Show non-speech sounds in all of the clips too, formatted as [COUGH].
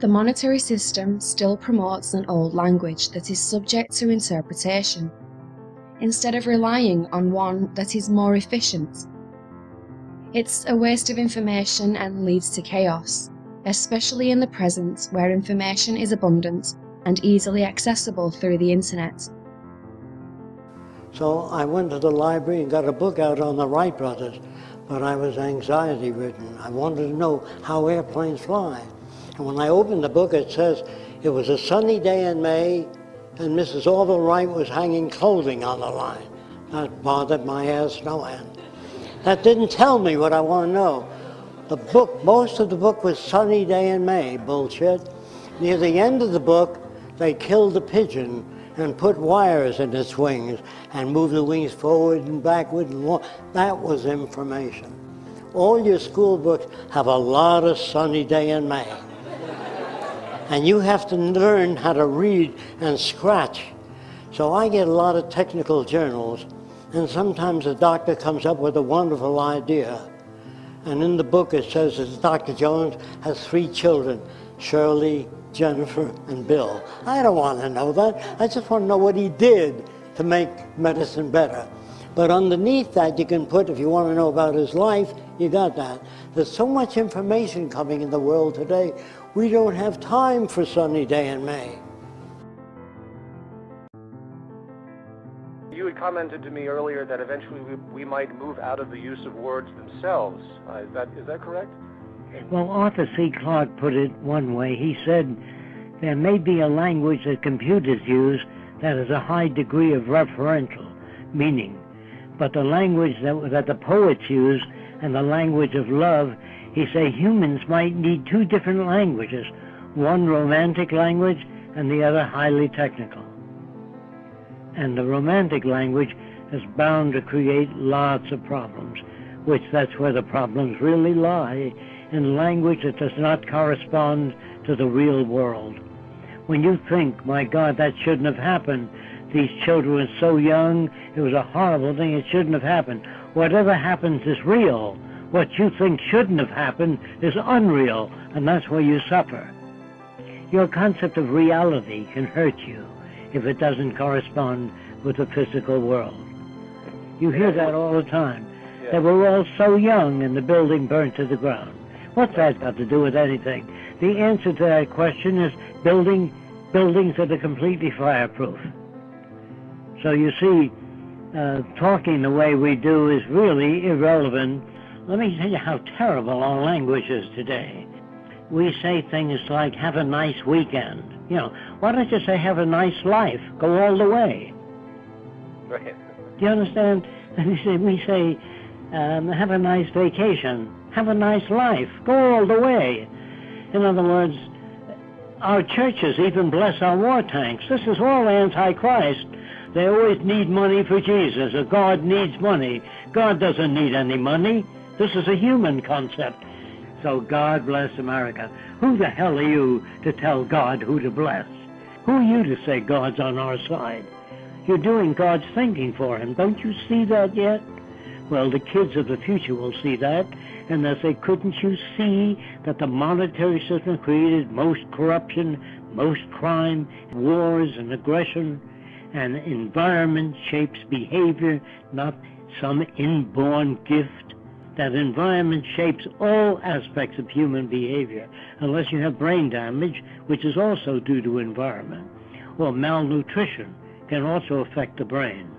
The monetary system still promotes an old language that is subject to interpretation, instead of relying on one that is more efficient. It's a waste of information and leads to chaos, especially in the present where information is abundant and easily accessible through the internet. So I went to the library and got a book out on the Wright brothers, but I was anxiety ridden. I wanted to know how airplanes fly. And when I opened the book, it says it was a sunny day in May and Mrs. Orville Wright was hanging clothing on the line. That bothered my ass no end. That didn't tell me what I want to know. The book, most of the book was sunny day in May, bullshit. Near the end of the book, they killed the pigeon and put wires in its wings and moved the wings forward and backward. And that was information. All your school books have a lot of sunny day in May. And you have to learn how to read and scratch. So I get a lot of technical journals, and sometimes a doctor comes up with a wonderful idea. And in the book it says that Dr. Jones has three children, Shirley, Jennifer, and Bill. I don't want to know that. I just want to know what he did to make medicine better. But underneath that, you can put, if you want to know about his life, you got that. There's so much information coming in the world today, we don't have time for sunny day in May. You had commented to me earlier that eventually we, we might move out of the use of words themselves. Uh, is, that, is that correct? Well, Arthur C. Clarke put it one way. He said, there may be a language that computers use that has a high degree of referential meaning, but the language that, that the poets use and the language of love, he say humans might need two different languages, one romantic language and the other highly technical. And the romantic language is bound to create lots of problems, which that's where the problems really lie in language that does not correspond to the real world. When you think, my God, that shouldn't have happened, these children were so young, it was a horrible thing, it shouldn't have happened. Whatever happens is real. What you think shouldn't have happened is unreal, and that's where you suffer. Your concept of reality can hurt you if it doesn't correspond with the physical world. You hear that all the time. They were all so young and the building burned to the ground. What's that got to do with anything? The answer to that question is building buildings that are completely fireproof. So you see, uh, talking the way we do is really irrelevant. Let me tell you how terrible our language is today. We say things like, have a nice weekend. You know, why don't you say, have a nice life? Go all the way. Right. Do you understand? [LAUGHS] We say, we say um, have a nice vacation have a nice life, go all the way. In other words, our churches even bless our war tanks. This is all anti-Christ. They always need money for Jesus, or God needs money. God doesn't need any money. This is a human concept. So God bless America. Who the hell are you to tell God who to bless? Who are you to say God's on our side? You're doing God's thinking for him. Don't you see that yet? Well, the kids of the future will see that, and they'll say, couldn't you see that the monetary system created most corruption, most crime, wars and aggression, and environment shapes behavior, not some inborn gift? That environment shapes all aspects of human behavior, unless you have brain damage, which is also due to environment. Or malnutrition can also affect the brain.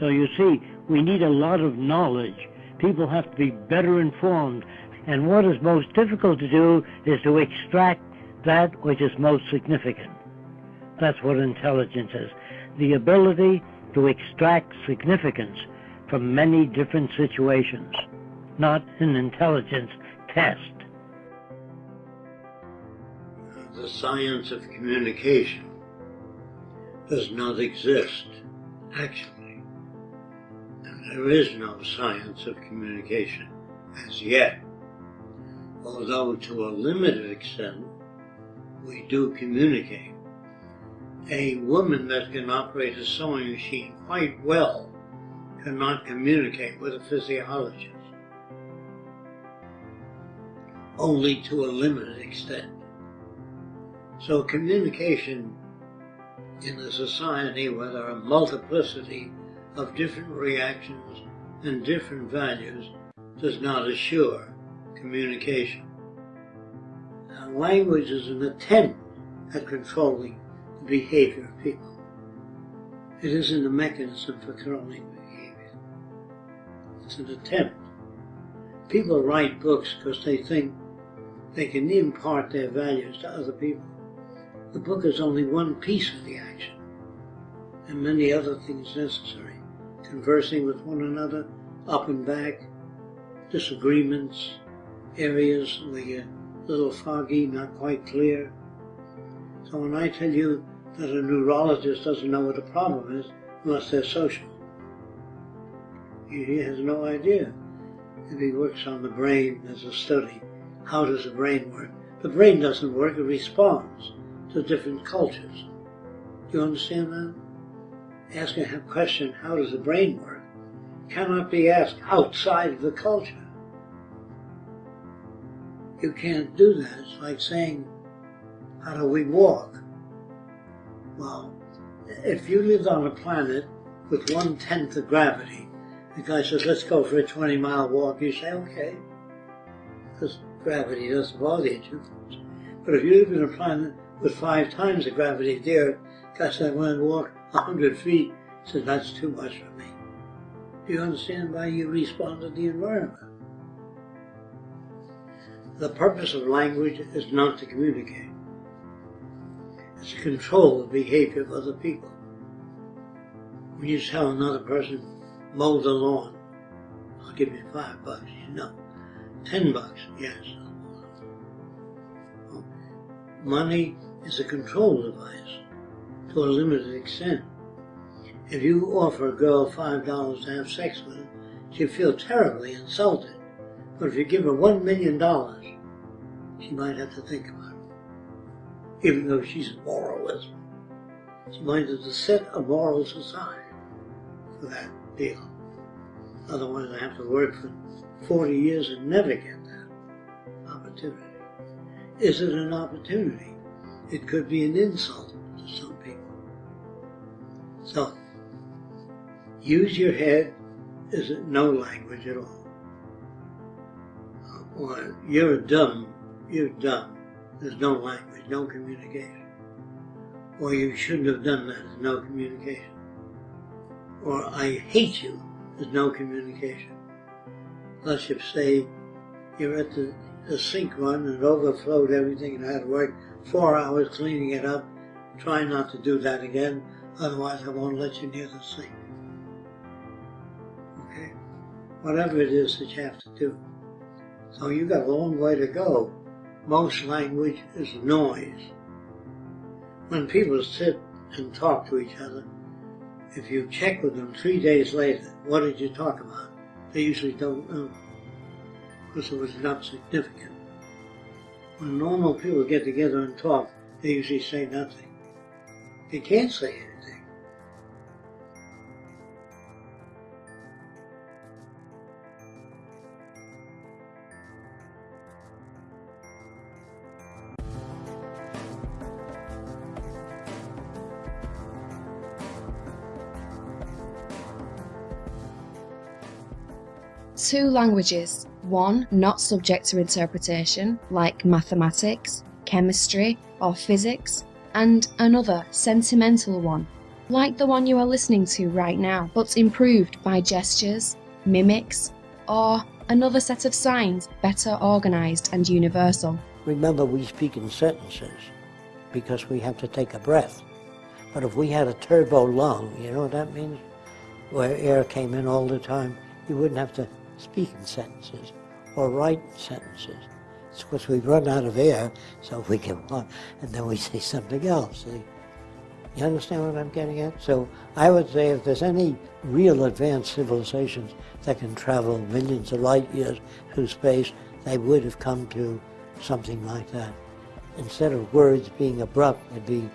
So you see, we need a lot of knowledge people have to be better informed. And what is most difficult to do is to extract that which is most significant. That's what intelligence is. The ability to extract significance from many different situations, not an intelligence test. The science of communication does not exist, actually. And There is no science of communication as yet, although to a limited extent we do communicate. A woman that can operate a sewing machine quite well cannot communicate with a physiologist, only to a limited extent. So communication in a society where there are multiplicity of different reactions and different values does not assure communication. Now, language is an attempt at controlling the behavior of people. It isn't a mechanism for controlling behavior. It's an attempt. People write books because they think they can impart their values to other people. The book is only one piece of the action, and many other things necessary. Conversing with one another, up and back, disagreements, areas where you're uh, a little foggy, not quite clear. So when I tell you that a neurologist doesn't know what the problem is unless they're social, he has no idea. If he works on the brain as a study, how does the brain work? The brain doesn't work, it responds to different cultures. Do you understand that? Asking a question, how does the brain work, cannot be asked outside of the culture. You can't do that. It's like saying, how do we walk? Well, if you lived on a planet with one tenth of gravity, the guy says, let's go for a 20 mile walk, you say, okay. Because gravity doesn't bother you too much. But if you live in a planet with five times the gravity of the Earth, said, I want to walk a 100 feet, said, that's too much for me. Do you understand why you respond to the environment? The purpose of language is not to communicate. It's to control the behavior of other people. When you tell another person, mow the lawn, I'll give you five bucks, you know. Ten bucks, yes. Money is a control device to a limited extent. If you offer a girl five dollars to have sex with her, she'll feel terribly insulted. But if you give her one million dollars, she might have to think about it. Even though she's a moralist, she might have to set a morals aside for that deal. Otherwise, I have to work for 40 years and never get that opportunity. Is it an opportunity? It could be an insult to some people. So, use your head is it no language at all. Or you're dumb, you're dumb. There's no language, no communication. Or you shouldn't have done that, no communication. Or I hate you, there's no communication. Let's say you're at the, the sink run and overflowed everything and had to work four hours cleaning it up. Try not to do that again, otherwise I won't let you near the sink. Okay? Whatever it is that you have to do. So you've got a long way to go. Most language is noise. When people sit and talk to each other, if you check with them three days later, what did you talk about? They usually don't know because it was not significant. When normal people get together and talk, they usually say nothing. They can't say anything. Two languages, one not subject to interpretation, like mathematics, chemistry, or physics, and another sentimental one, like the one you are listening to right now, but improved by gestures, mimics, or another set of signs better organized and universal. Remember, we speak in sentences because we have to take a breath. But if we had a turbo lung, you know what that means? Where air came in all the time, you wouldn't have to speak in sentences or write sentences. It's because we run out of air, so we can walk, and then we say something else. You understand what I'm getting at? So I would say if there's any real advanced civilizations that can travel millions of light years through space, they would have come to something like that. Instead of words being abrupt, it'd be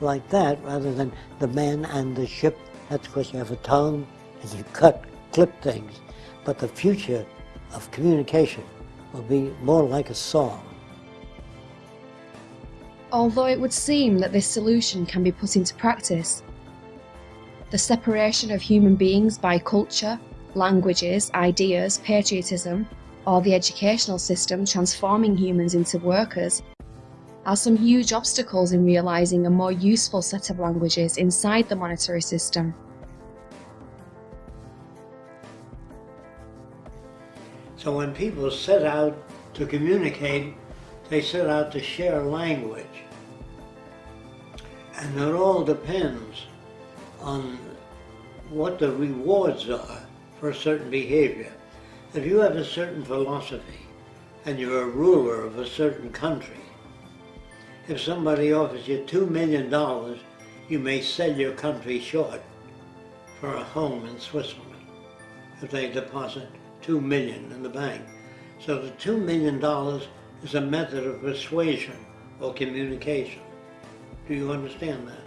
like that rather than the man and the ship. That's because you have a tongue and you cut, clip things. But the future of communication will be more like a song. Although it would seem that this solution can be put into practice, the separation of human beings by culture, languages, ideas, patriotism, or the educational system transforming humans into workers are some huge obstacles in realising a more useful set of languages inside the monetary system. So when people set out to communicate, they set out to share language. And it all depends on what the rewards are for a certain behavior. If you have a certain philosophy and you're a ruler of a certain country, if somebody offers you two million dollars, you may sell your country short for a home in Switzerland if they deposit two million in the bank. So the two million dollars is a method of persuasion or communication. Do you understand that?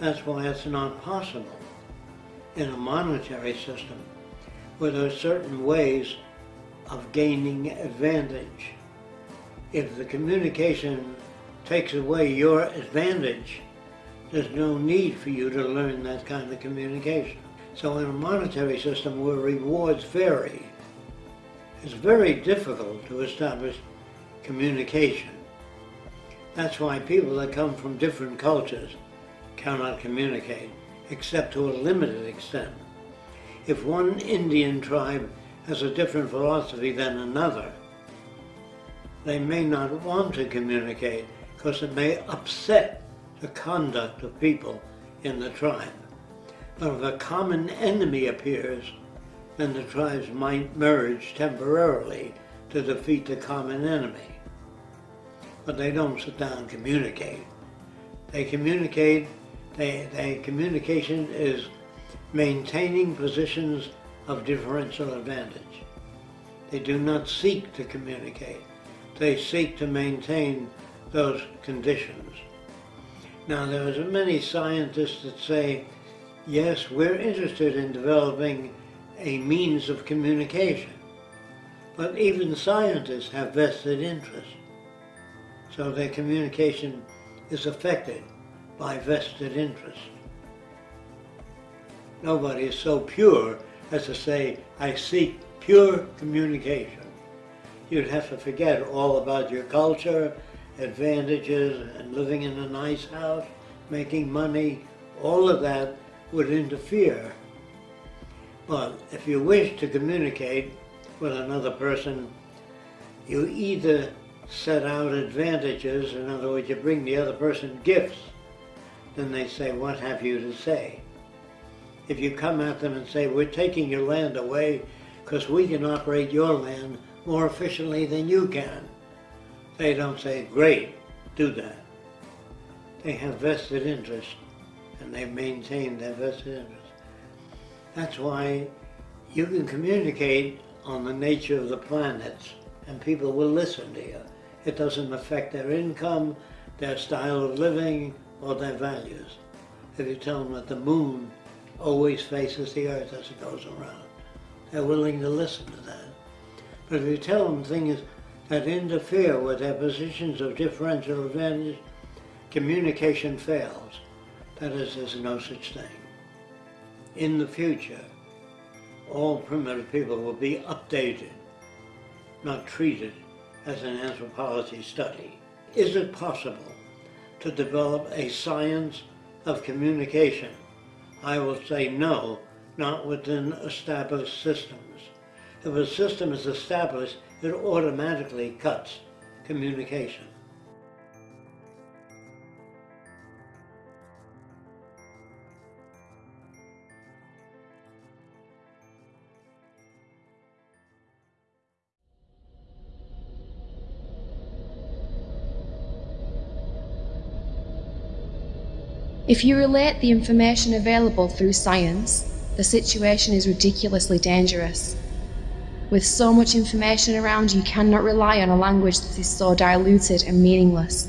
That's why it's not possible in a monetary system where there are certain ways of gaining advantage. If the communication takes away your advantage, there's no need for you to learn that kind of communication. So in a monetary system where rewards vary, it's very difficult to establish communication. That's why people that come from different cultures cannot communicate, except to a limited extent. If one Indian tribe has a different philosophy than another, they may not want to communicate because it may upset the conduct of people in the tribe. But if a common enemy appears, then the tribes might merge temporarily to defeat the common enemy. But they don't sit down and communicate. They communicate, they, they, communication is maintaining positions of differential advantage. They do not seek to communicate. They seek to maintain those conditions. Now there are many scientists that say, yes, we're interested in developing a means of communication. But even scientists have vested interests. So their communication is affected by vested interests. Nobody is so pure as to say, I seek pure communication. You'd have to forget all about your culture, advantages, and living in a nice house, making money. All of that would interfere. But if you wish to communicate with another person, you either set out advantages, in other words, you bring the other person gifts, then they say, what have you to say? If you come at them and say, we're taking your land away because we can operate your land more efficiently than you can, they don't say, great, do that. They have vested interest and they maintain their vested interest. That's why you can communicate on the nature of the planets and people will listen to you. It doesn't affect their income, their style of living, or their values. If you tell them that the moon always faces the earth as it goes around, they're willing to listen to that. But if you tell them things that interfere with their positions of differential advantage, communication fails. That is, there's no such thing. In the future, all primitive people will be updated, not treated as an anthropology study. Is it possible to develop a science of communication? I will say no, not within established systems. If a system is established, it automatically cuts communication. If you relate the information available through science, the situation is ridiculously dangerous. With so much information around, you cannot rely on a language that is so diluted and meaningless.